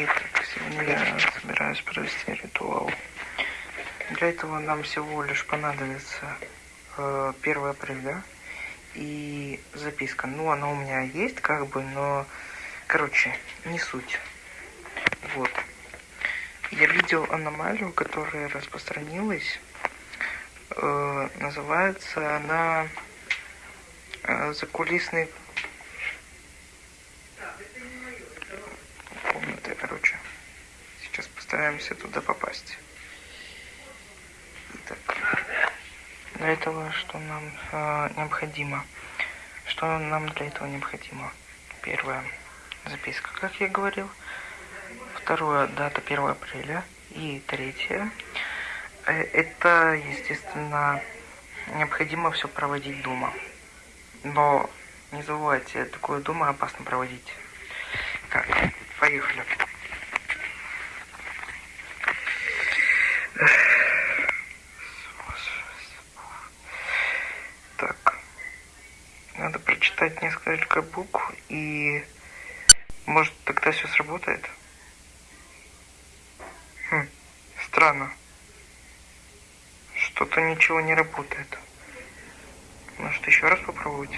Итак, сегодня я собираюсь провести ритуал. Для этого нам всего лишь понадобится э, 1 апреля и записка. Ну, она у меня есть, как бы, но, короче, не суть. Вот. Я видел аномалию, которая распространилась. Э, называется она э, закулисный постараемся туда попасть. Итак, для этого что нам э, необходимо? Что нам для этого необходимо? Первое, записка, как я говорил. Второе, дата 1 апреля. И третье, э, это, естественно, необходимо все проводить дома. Но не забывайте, такое дома опасно проводить. Так, поехали. Так, надо прочитать несколько букв и может тогда все сработает? Хм, странно. Что-то ничего не работает. Может еще раз попробовать?